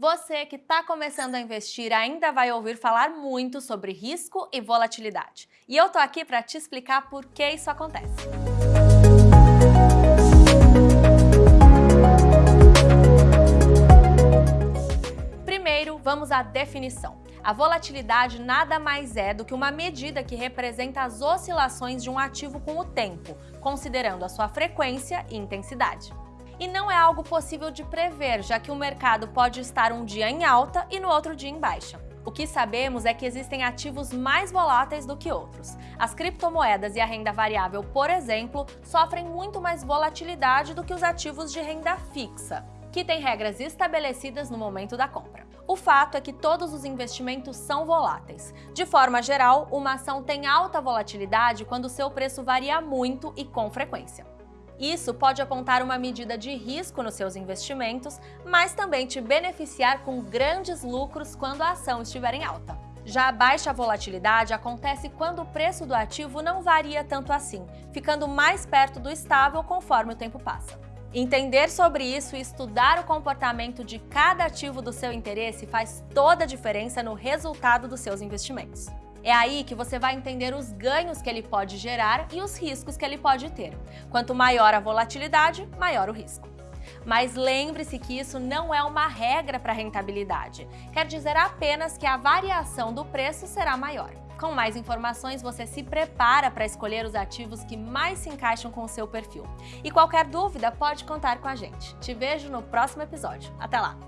Você que está começando a investir ainda vai ouvir falar muito sobre risco e volatilidade. E eu tô aqui para te explicar por que isso acontece. Primeiro, vamos à definição. A volatilidade nada mais é do que uma medida que representa as oscilações de um ativo com o tempo, considerando a sua frequência e intensidade e não é algo possível de prever, já que o mercado pode estar um dia em alta e no outro dia em baixa. O que sabemos é que existem ativos mais voláteis do que outros. As criptomoedas e a renda variável, por exemplo, sofrem muito mais volatilidade do que os ativos de renda fixa, que têm regras estabelecidas no momento da compra. O fato é que todos os investimentos são voláteis. De forma geral, uma ação tem alta volatilidade quando seu preço varia muito e com frequência. Isso pode apontar uma medida de risco nos seus investimentos, mas também te beneficiar com grandes lucros quando a ação estiver em alta. Já a baixa volatilidade acontece quando o preço do ativo não varia tanto assim, ficando mais perto do estável conforme o tempo passa. Entender sobre isso e estudar o comportamento de cada ativo do seu interesse faz toda a diferença no resultado dos seus investimentos. É aí que você vai entender os ganhos que ele pode gerar e os riscos que ele pode ter. Quanto maior a volatilidade, maior o risco. Mas lembre-se que isso não é uma regra para rentabilidade. Quer dizer apenas que a variação do preço será maior. Com mais informações, você se prepara para escolher os ativos que mais se encaixam com o seu perfil. E qualquer dúvida, pode contar com a gente. Te vejo no próximo episódio. Até lá!